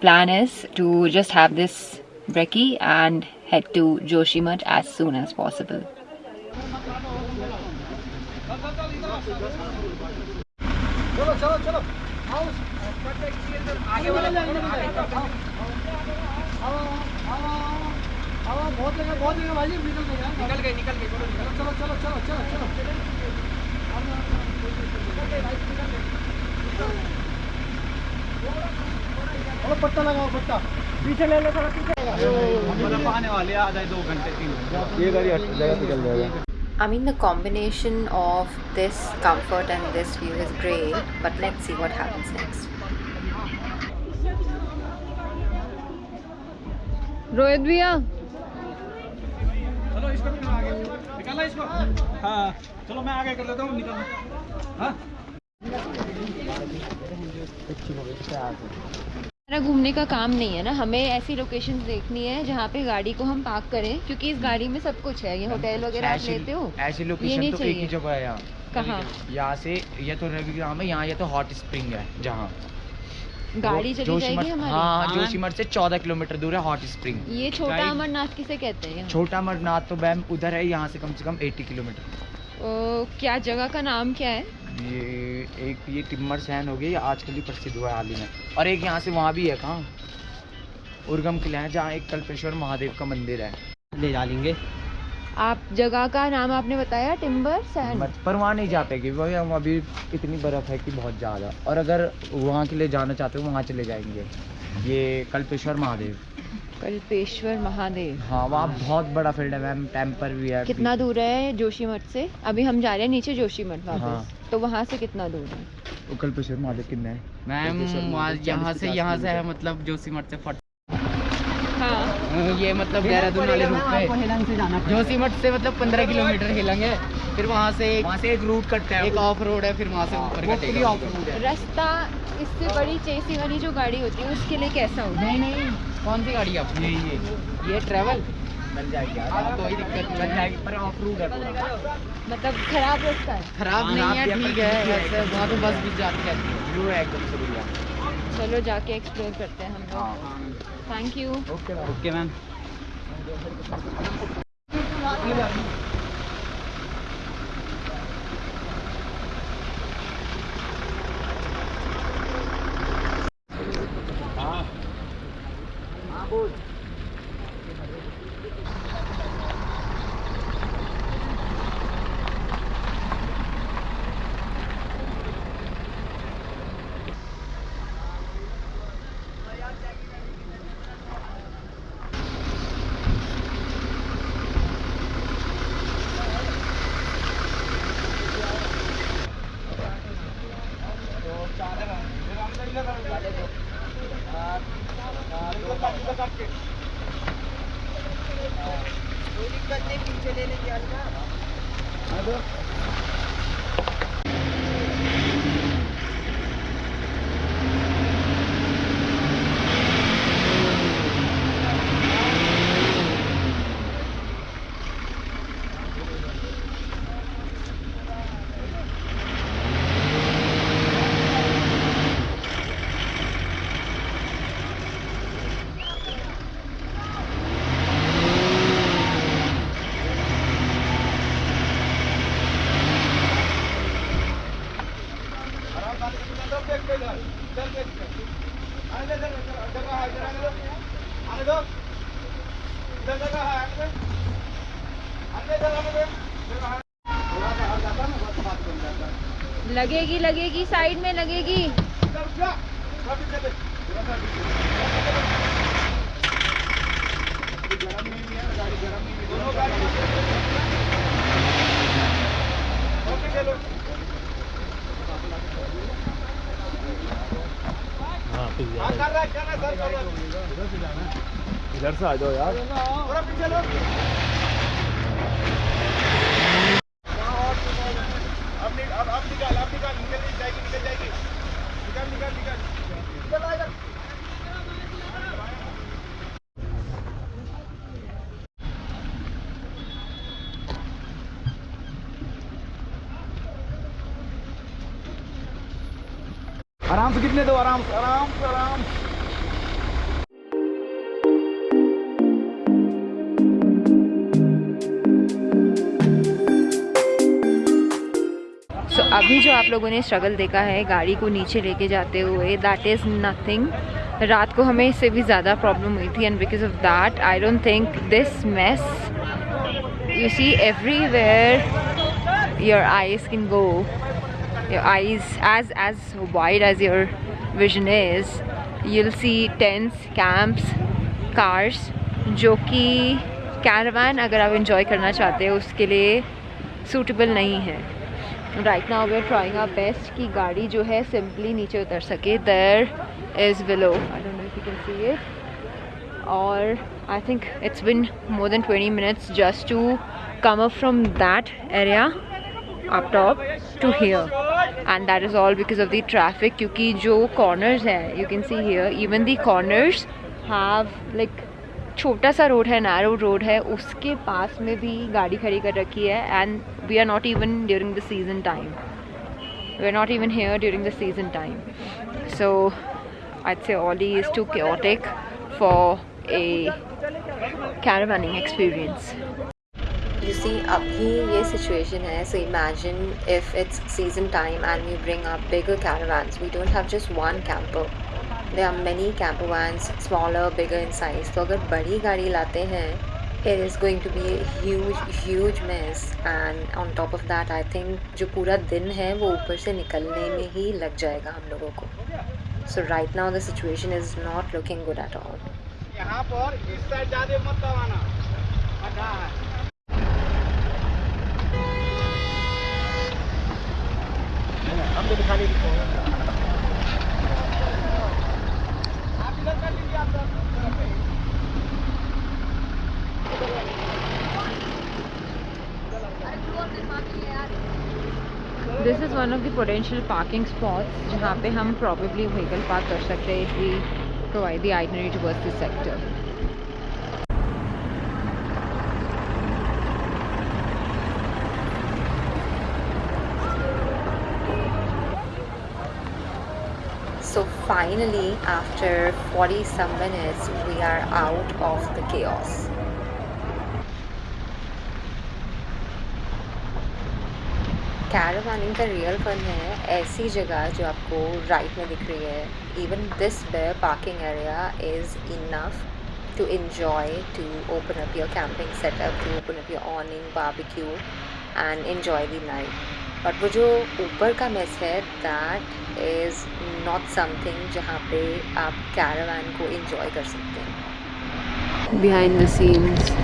plan is to just have this brekkie and head to Joshimath as soon as possible. निकल गए निकल गए चलो चलो चलो चलो चलो चलो पट्टा लगाओ पट्टा पीछे ले लो थोड़ा पीछे। आने वाले आ जाए दो घंटे तीन ये गाड़ी जगह पे चल जाएगा I mean, the combination of this comfort and this view is great, but let's see what happens next. Rohit भैया। चलो इसको भी आगे। निकाला इसको। हाँ चलो मैं आगे कर लेता हूँ निकाल। हाँ। हमारा घूमने का काम नहीं है ना हमें ऐसी लोकेशन देखनी है जहाँ पे गाड़ी को हम पार्क करें क्योंकि इस गाड़ी में सब कुछ है ये होटल वगैरह आप लेते हो ऐसी लोकेशन तो एक ही जगह है यहाँ कहाँ? यहाँ से ये तो रविग्राम है यहाँ ये तो हॉट स्प्रिंग है जहाँ। गाड़ी चली जाएगी हमारी? हाँ जोशीमठ से चौदह किलोमीटर दूर है हॉट स्प्रिंग ये छोटा अमरनाथ किसे कहते हैं? छोटा अमरनाथ तो मैम उधर है यहाँ से कम से कम 80 किलोमीटर। ओ, क्या जगह का नाम क्या है? ये एक ये टिम्बर सैन हो गई ये आजकल ही प्रसिद्ध हुआ है हाल ही में। और एक यहाँ से वहाँ भी है कहाँ? उर्गम किला है जहाँ एक कल्पेश्वर महादेव का मंदिर है। ले जा लेंगे। आप जगह का नाम आपने बताया टिम्बर सैंड मत- पर वहाँ नहीं जा पाएगी वही हम अभी इतनी बर्फ़ है कि बहुत ज़्यादा। और अगर वहाँ के लिए जाना चाहते हो वहाँ चले जाएँगे। ये कल्पेश्वर महादेव। कल्पेश्वर महादेव। हाँ वहाँ बहुत बड़ा फ़ील्ड है मैम टेम्पर भी है कितना दूर है जोशी मठ से? अभी हम जा रहे हैं नीचे जोशीमठ वापस। हाँ। तो वहाँ से कितना दूर है? वो कल्पेश्वर महादेव कितना है? मैम यहाँ से यहाँ से है मतलब जोशीमठ से फट हाँ। ये मतलब देहरादून वाले रूट पे। जाना जोशीमठ से मतलब पंद्रह किलोमीटर हिलेंगे फिर वहाँ से एक वहाँ से एक रूट कटता है एक ऑफ़ रोड है फिर वहाँ से ऊपर है। रास्ता इससे बड़ी चेसी वाली जो गाड़ी होती है उसके लिए कैसा होता है? नहीं नहीं। कौन सी गाड़ी आप ये ये। ये ट्रैवल मिल जाएगी हाँ, कोई दिक्कत मिल नहीं जाएगी। पर ऑफ़ रोड है मतलब खराब रास्ता है। खराब नहीं है ठीक है है, वहाँ तो बस भी जाती है। व्यू है एकदम से भैया चलो जाके एक्सप्लोर करते हैं हम हाँ लोग thank you okay okay ma'am लगेगी लगेगी साइड में लगेगी। इधर से आ जाओ यार। अब कितने दो? आराम से आराम से आराम सो। So, अभी जो आप लोगों ने स्ट्रगल देखा है गाड़ी को नीचे लेके जाते हुए दैट इज़ नथिंग रात को हमें इससे भी ज़्यादा प्रॉब्लम हुई थी and because of that I don't think this mess you see everywhere your eyes can go your eyes as as wide as your vision is, you'll see tents, camps, cars, जो कि caravan अगर आप enjoy करना चाहते हो, उसके लिए suitable नहीं है। Right now we are trying our best कि गाड़ी जो है सिंपली नीचे उतर सके। There is below I can see it और I think it's been more than 20 minutes just to come up from that area up top to here and that is all because of the traffic क्योंकि जो corners है you can see here even the corners have like छोटा सा road है narrow road है उसके पास में भी गाड़ी खड़ी कर रखी है and we are not even during the season time we are not even here during the season time so I'd say Oli is too chaotic for a caravanning experience. You see, अभी ये situation है, so imagine if it's season time and we bring up bigger caravans. We don't have just one camper. There are many camper vans, smaller, bigger in size. तो अगर बड़ी गाड़ी लाते हैं, it is going to be a huge, huge mess. And on top of that, I think जो पूरा दिन है वो ऊपर से निकलने में ही लग जाएगा हम लोगों को. So right now the situation is not looking good at all. यहाँ पर इस साइड ज़्यादा मत दबाना हम तो दिखा नहीं this is one of the potential parking spot जहाँ पे हम प्रॉबेबली व्हीकल पार्क कर सकते हैं if we provide the itinerary towards this sector So finally, after 40 some minutes, we are out of the chaos. Caravanning का real fun है ऐसी जगह जो आपको राइट में दिख रही है even this bare parking area is enough to enjoy to open up your camping setup to open up your awning barbecue and enjoy the night But वो जो ऊपर का मेस है दैट इज़ नॉट समथिंग जहाँ पे आप caravan को enjoy कर सकते हैं। बिहाइंड द सीन्स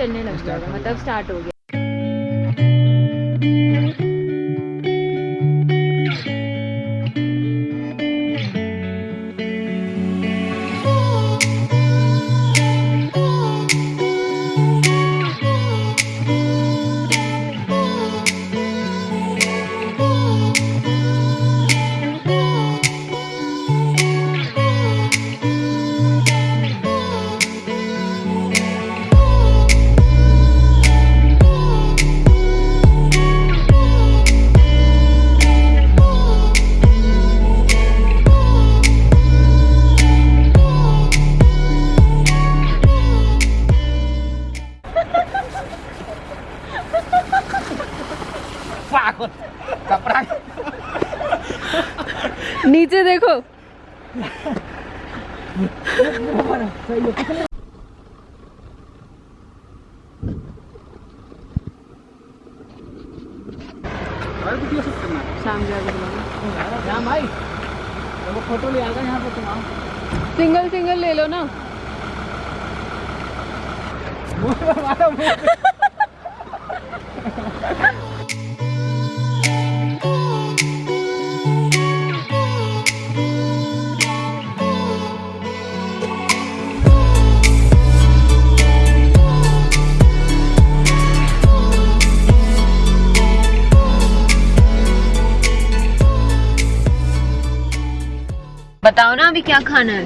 चलने लग जाएगा मतलब स्टार्ट हो गया। अभी क्या खाना है?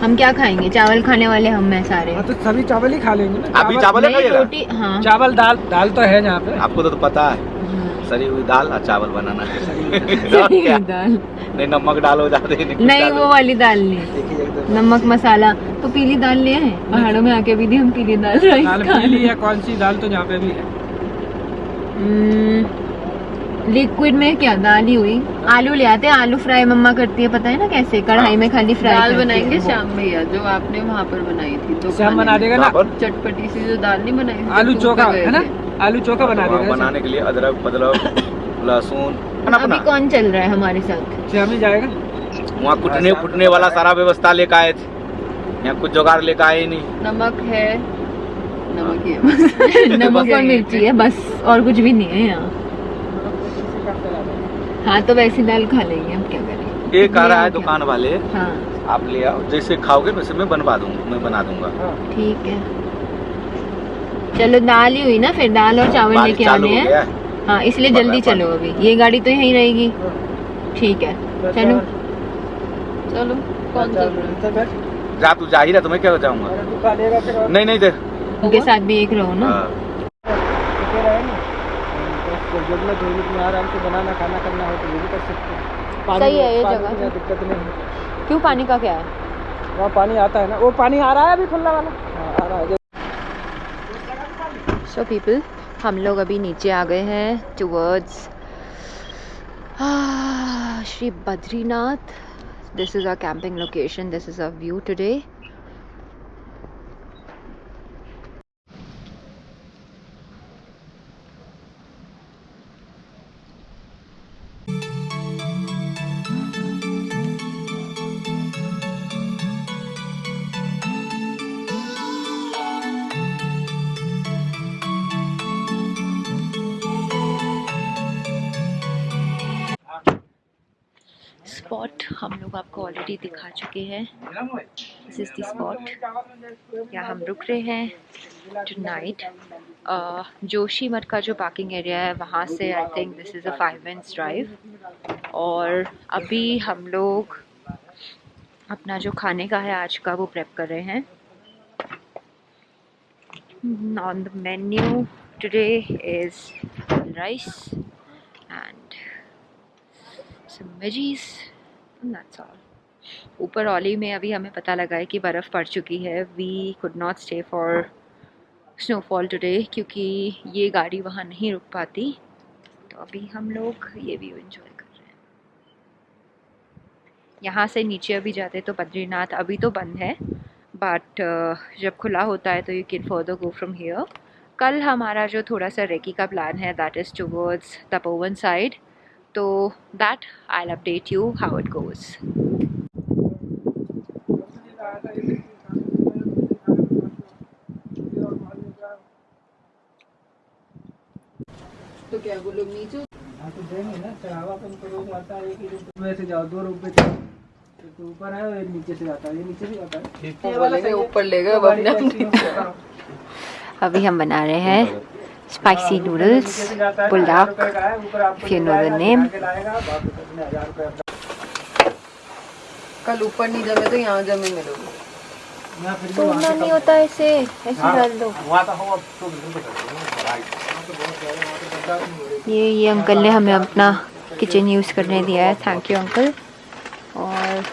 हम क्या खाएँगे? चावल खाने वाले हम हैं सारे। हाँ तो सभी चावल ही खा लेंगे ना। अभी चावल ही नहीं, रोटी हाँ। चावल दाल दाल तो है यहाँ पे। आपको तो, तो पता है हाँ। सरी हुई दाल और चावल बनाना। है क्या? दाल। नहीं नमक डालो ज़्यादा नहीं। वो वाली दाल नहीं। देखिए नमक मसाला। तो पीली दाल ले आए। पहाड़ों में आके भी दी हम पीली दाल राइस खा पीली है कौन सी दाल तो यहाँ पे भी है? लिक्विड में क्या दाल ही हुई? आलू ले आते हैं आलू फ्राई मम्मा करती है पता है ना कैसे? कढ़ाई में खाली फ्राई दाल बनाएँगे। शाम भैया जो आपने वहाँ पर बनाई थी तो श्याम बना देगा ना? चटपटी सी जो दाल नहीं बनाई थी आलू तो चोखा है ना? आलू चोखा बना देगा बनाने के लिए अदरक बदरक लहसुन अभी कौन चल रहा है हमारे साथ? श्याम ही जाएगा। वहाँ कुटने फुटने वाला सारा व्यवस्था लेकर आए थे। यहाँ कुछ जुगाड़ लेकर आए नहीं। नमक है। नमक ही है बस। नमक और मिर्ची है बस और कुछ भी नहीं है यहाँ। हाँ तो वैसी दाल खा लेंगे हम क्या करें? एक आ रहा है दुकान वाले। हाँ। आप ले आओ। जैसे खाओगे वैसे मैं बनवा दूँगा मैं बना दूँगा। ठीक है। चलो दाल ही हुई ना फिर दाल और चावल लेके आने हैं हाँ। इसलिए जल्दी चलो अभी। ये गाड़ी तो यहीं रहेगी। ठीक है। चलो। चलो कौन जा तू जा ही रहा तो मैं क्या जाऊँगा? तू नहीं नहीं देख। उनके साथ भी एक रहो ना। हाँ। रुके रहे ना तो ज़रूरत होगी तुम्हें आराम से बनाना खाना करना हो तो ये भी कर सकते हो। पानी सही है ये जगह। दिक्कत नहीं है। क्यों पानी का क्या है? वहाँ पानी आता है ना वो पानी आ रहा है अभी खुला वाला। हाँ आ रहा है सो पीपल हम लोग अभी नीचे आ गए हैं towards Shri Badrinath this is our camping location this is our view today already दिखा चुके हैं। दिस इज़ द स्पॉट यहाँ हम रुक रहे हैं। टू नाइट जोशी मठ का जो पार्किंग एरिया है, वहाँ से I think this is a five minutes drive और अभी हम लोग अपना जो खाने का है, आज का वो प्रेप कर रहे हैं। On the menu today is rice and some veggies, and that's all. ऊपर ओली में अभी हमें पता लगा है कि बर्फ़ पड़ चुकी है। We could not stay for snowfall today क्योंकि ये गाड़ी वहाँ नहीं रुक पाती। तो अभी हम लोग ये व्यू एंजॉय कर रहे हैं। यहाँ से नीचे अभी जाते तो बद्रीनाथ अभी तो बंद है। बट जब खुला होता है तो you can further go from here कल हमारा जो थोड़ा सा रेकी का प्लान है that is towards Tapovan side तो that I update you how it goes क्या वो लोग नीचे हाँ तो देंगे ना चढ़ावा तो उनको रोज आता है एक ही से जाओ दो रुपये चढ़ो तो ऊपर है और नीचे से आता है। ये नीचे भी आता है। ये वाला सही है। ऊपर ले गए अब गाड़ी अपने टैक्सी में जाता है। अभी हम बना रहे हैं स्पाइसी नूडल्स पुलाव अपना- कल ऊपर नहीं जमे तो यहाँ जमे मिलोगे यहाँ तोड़ना नहीं होता ऐसे ऐसे हाँ, डाल दो वहाँ तो हम अब तो बिल्कुल बता ये ये अंकल ने हमें अपना किचन यूज़ करने दिया है. थैंक यू अंकल और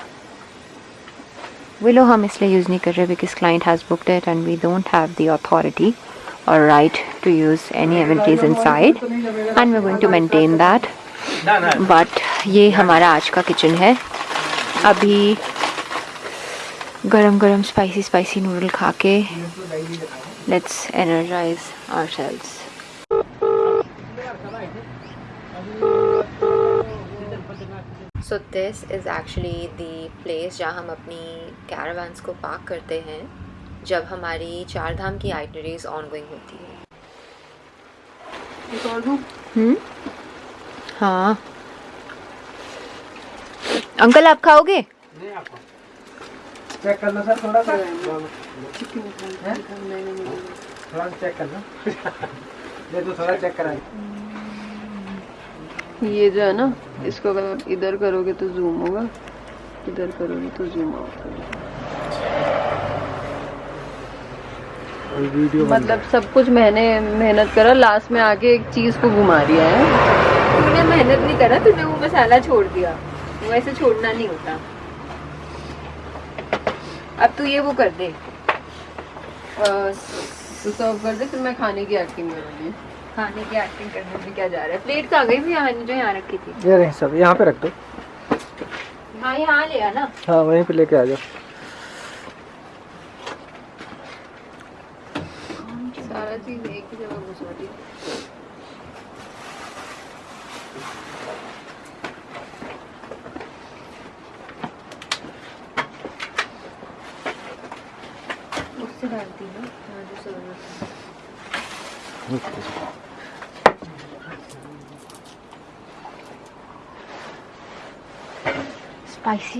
विलो हम इसलिए यूज़ नहीं कर रहे because client has booked it and we don't have the authority और right to use any amenities inside and we going to maintain that but ये हमारा आज का किचन है. अभी गरम गरम स्पाइसी स्पाइसी नूडल खा के let's energise ourselves so this is actually the place जहाँ हम अपनी कैरावैंस को पार्क करते हैं जब हमारी चार धाम की आइटनरीज ऑनगोइंग होती है। हम्म? हाँ। अंकल आप खाओगे? चेक करना सर थोड़ा सा। थोड़ा चेक करना। ये तो थोड़ा चेक करा ये जो है ना इसको अगर आप इधर करोगे तो जूम होगा। इधर करोगे तो जूम आउट मतलब सब कुछ मैंने मेहनत करा लास्ट में आके एक चीज़ को घुमा दिया है। तूने मेहनत नहीं करा तूने वो मसाला छोड़ दिया। वो ऐसे छोड़ना नहीं होता। अब तू ये वो कर दे। तो सर्व कर दे फिर मैं खाने की एक्टिंग करूँगी खाने की एक्टिंग करने में क्या जा रहा है? प्लेट आ गई भी यहाँ जो यहाँ रखी थी। ये रहे सब यहाँ पे रख दो। हाँ यहाँ ले आना हाँ वहीं पे लेके आ जाओ सारा चीज़ एक ही जगह घुसा दी उससे डालती है हाँ जो ज़रूरत है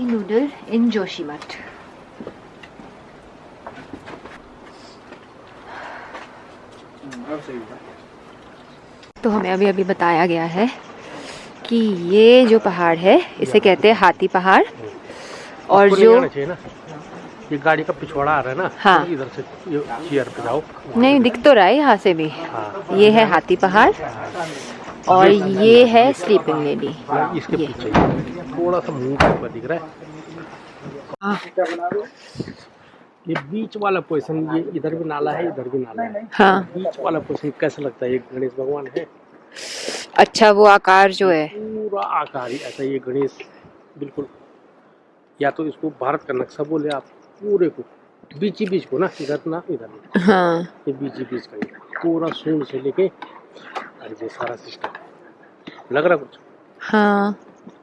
स्पाइसी नूडल इन जोशीमठ तो हमें अभी अभी बताया गया है कि ये जो पहाड़ है इसे कहते हैं हाथी पहाड़। और जो ये गाड़ी का पिछवाड़ा आ रहा है ना? हाँ। तो इधर से ये चेयर पे जाओ। नहीं दिख तो रहा है यहाँ से भी। हाँ। ये है हाथी पहाड़ और ये है स्लीपिंग लेडी इसके पीछे। ही। थोड़ा सा मुँह का दिख रहा है। हाँ। ये बीच वाला पोजीशन ये इधर भी नाला है इधर भी नाला है। हाँ। बीच वाला पोजीशन कैसा लगता है? ये गणेश भगवान है? अच्छा वो आकार जो है। पूरा आकार ही ऐसा ये गणेश। बिल्कुल। या तो इसको भारत का नक्शा बोले आप पूरे को। बीच ही बीच को ना इधर ना इधर ना। हाँ। ये बीच ही बीच का पूरा सूंड से लेके और ये सारा सिस्टम लग रहा कुछ? हाँ।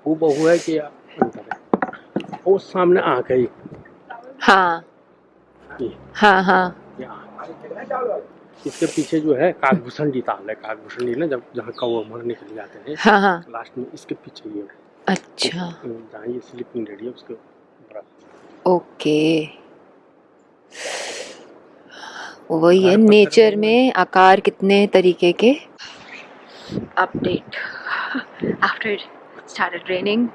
वो बहु है कि अंतर है वो सामने आँख है हाँ। हाँ हाँ। इसके पीछे जो है काकभूषण जी ताल है। काकभूषण जी ना जब जहाँ कौ मरने के लिए जाते हैं हाँ हाँ। लास्ट में इसके पीछे ये। अच्छा। जहाँ ये स्लीपिंग रेडी है उसके ओके। वही है नेचर में आकार कितने तरीके के? अपडेट आफ्टर स्टार्टेड रेनिंग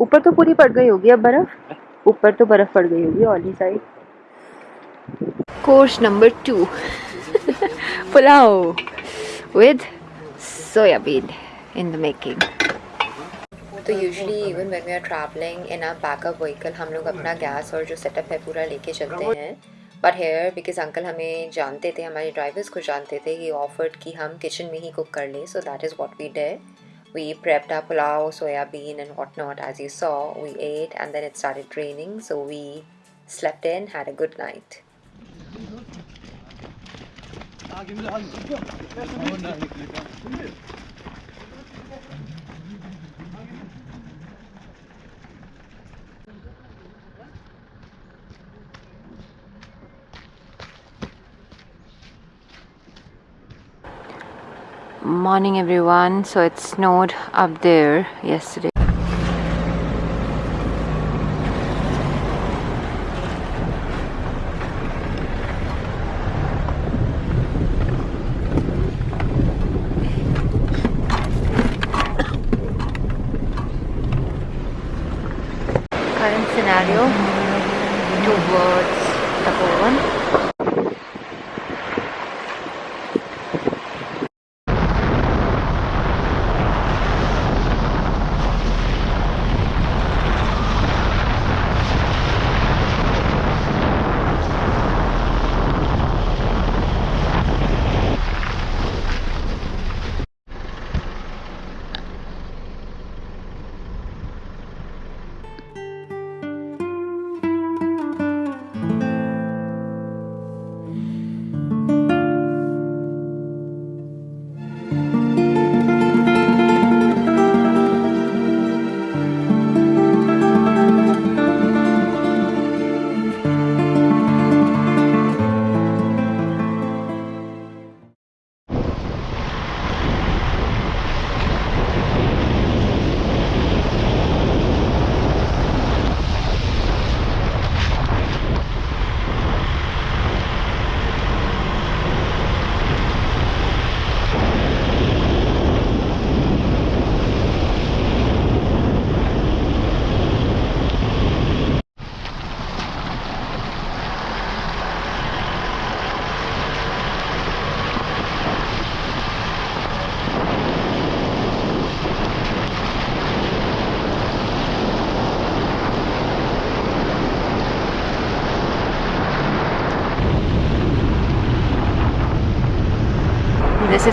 ऊपर तो पूरी पड़ गई होगी अब बर्फ़? ऊपर तो बर्फ़ पड़ गई होगी Auli side course number two pulao with soybean in the making. तो usually even when we are travelling in a backup vehicle हम लोग अपना गैस और जो सेटअप है पूरा लेके चलते हैं। बट हेयर बिकॉज़ अंकल हमें जानते थे हमारे ड्राइवर्स को जानते थे ही ऑफर्ड कि हम किचन में ही कुक कर लें so that is what we did we prepped our pulao, soyabeen, and whatnot. As you saw, we ate, and then it started raining, so we slept in, had a good night. Morning, everyone. So it snowed up there yesterday.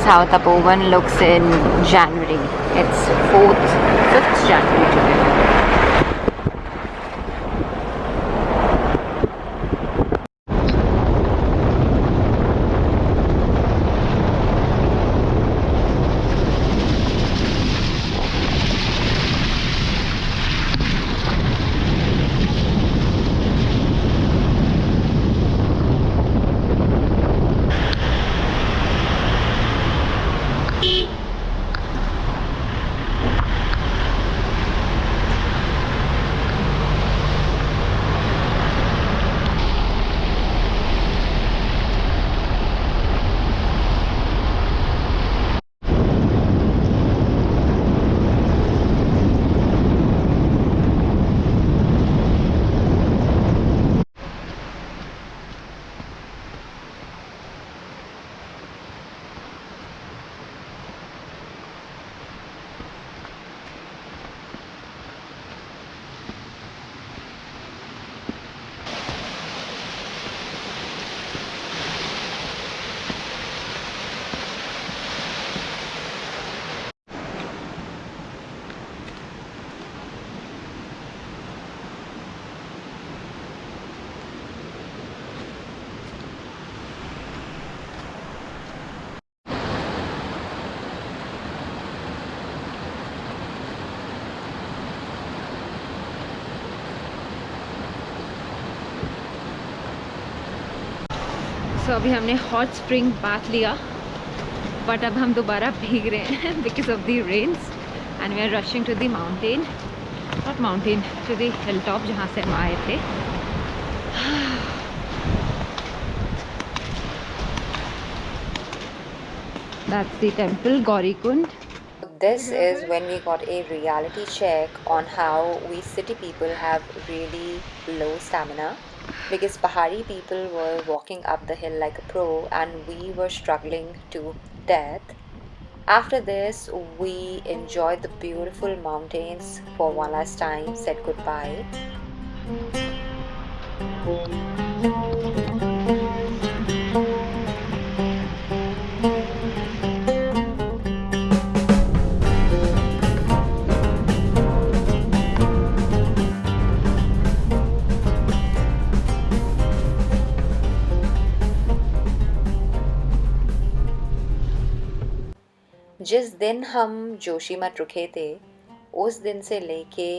How Tapovan looks in January. It's 4th, 5th January अभी हमने hot spring bath लिया but अब हम दोबारा भीग रहे हैं because of the rains and we are rushing to the mountain not mountain to the hill top जहाँ से हम आए थे That's the temple, Gaurikund. This is when we got a reality check on how we city people have really low stamina because Pahari people were walking up the hill like a pro and we were struggling to death. After this, we enjoyed the beautiful mountains for one last time, said goodbye. जिस दिन हम जोशी मठ रुके थे उस दिन से लेके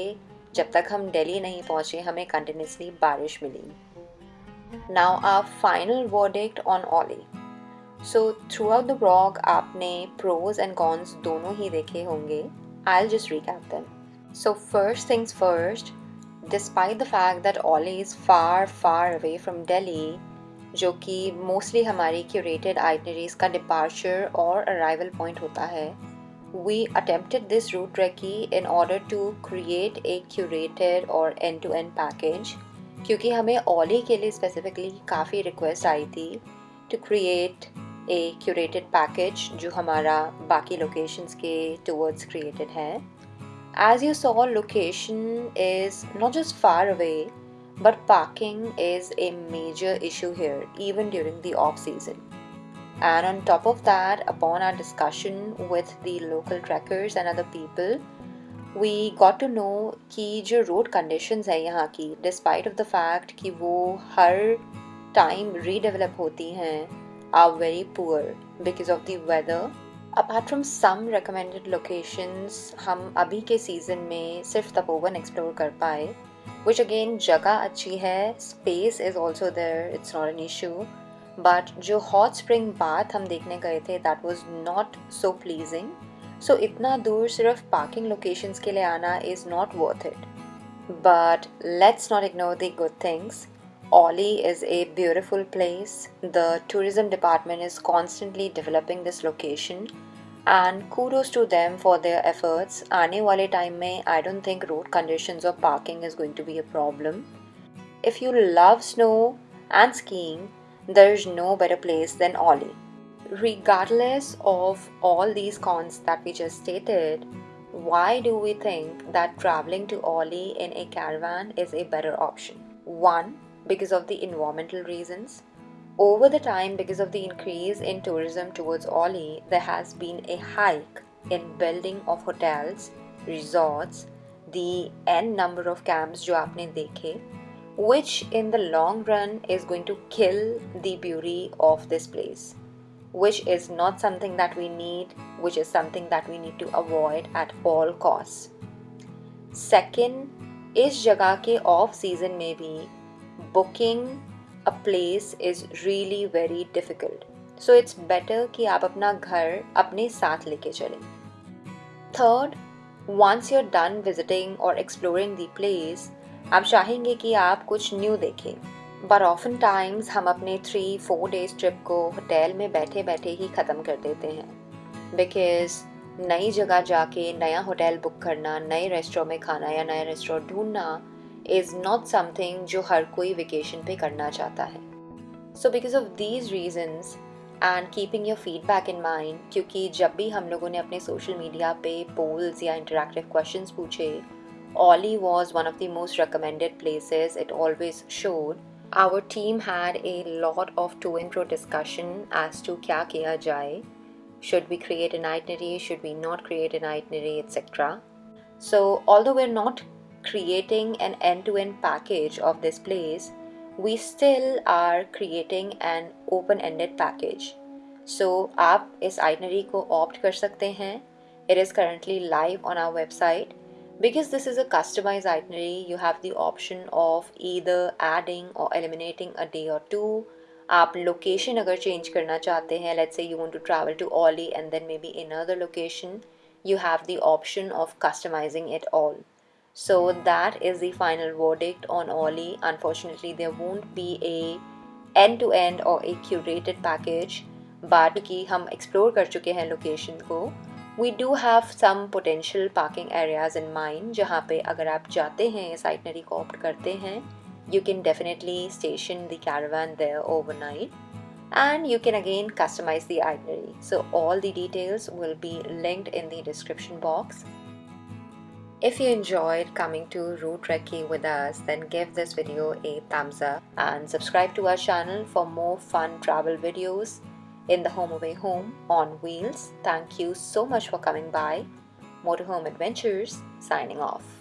जब तक हम दिल्ली नहीं पहुँचे हमें कंटिन्यूसली बारिश मिली। Now our final verdict on Auli so throughout the blog आपने प्रोज एंड कॉन्स दोनों ही देखे होंगे। I'll just recap them. So first things first, despite the fact that Ollie is far far away from Delhi, जो कि mostly हमारी curated itineraries का departure और अराइवल पॉइंट होता है। We attempted this route trekking in order to create a curated और end to end package क्योंकि हमें ओली के लिए स्पेसिफिकली काफ़ी रिक्वेस्ट आई थी to create a curated package जो हमारा बाकी लोकेशंस के टूवर्ड्स क्रिएटेड है। As you saw location is not just far away but parking is a major issue here even during the off season and on top of that upon our discussion with the local trekkers and other people we got to know कि जो road conditions है यहाँ की despite of the fact कि वो हर time redevelop होती हैं are very poor because of the weather apart from some recommended locations हम अभी के season में सिर्फ़ तपोवन explore कर पाए which again जगह अच्छी है space is also there it's not an issue but जो hot spring bath हम देखने गए थे that was not so pleasing so इतना दूर सिर्फ़ parking locations के लिए आना is not worth it but let's not ignore the good things Oli is a beautiful place. The tourism department is constantly developing this location and kudos to them for their efforts. आने वाले time में I don't think road conditions or parking is going to be a problem. If you love snow and skiing, there's no better place than Oli. Regardless of all these cons that we just stated, why do we think that traveling to Oli in a caravan is a better option? One, because of the environmental reasons. Over the time, because of the increase in tourism towards Oli, there has been a hike in building of hotels, resorts, the n number of camps जो आपने देखे, which in the long run is going to kill the beauty of this place, which is not something that we need, which is something that we need to avoid at all costs. Second, इस जगह के off season में भी booking a place is really very difficult so it's better कि आप अपना घर अपने साथ लेके चलें। Third you are done visiting और एक्सप्लोरिंग द प्लेस आप चाहेंगे कि आप कुछ न्यू देखें। बट ऑफन टाइम्स हम अपने थ्री फोर डेज़ ट्रिप को होटल में बैठे बैठे ही ख़त्म कर देते हैं। बिकॉज़ नई जगह जाके नया होटल बुक करना, नए रेस्टोरेंट में खाना या नया रेस्टोरेंट ढूंढना इज़ नॉट समथिंग जो हर कोई वेकेशन पे करना चाहता है। So because of these reasons and keeping your feedback in mind क्योंकि जब भी हम लोगों ने अपने सोशल मीडिया पे पोल्स या इंटरेक्टिव क्वेश्चन पूछे Auli was one of the most recommended places it always showed our team had a lot of to and fro discussion as to क्या किया जाए should be create an itinerary should be not create an itinerary etcetera so all though we are not creating an end-to-end package of this place we still are creating an open-ended package so आप इस itinerary को opt कर सकते हैं it is currently live on our website because this is a customized itinerary you have the option of either adding or eliminating a day or two आप location अगर change करना चाहते हैं let's say you want to travel to Auli and then maybe in other location you have the option of customizing it all. So that is the final verdict on Oli. Unfortunately, there won't be a end-to-end or a curated package, but कि हम explore कर चुके हैं location को we do have some potential parking areas in mind जहाँ पे अगर आप जाते हैं इस itinerary को opt करते हैं you can definitely station the caravan there overnight and you can again customize the itinerary. So all the details will be linked in the description box. if you enjoyed coming to Route Recce with us, then give this video a thumbs up and subscribe to our channel for more fun travel videos in the home away home on wheels. Thank you so much for coming by. Motorhome Adventures signing off.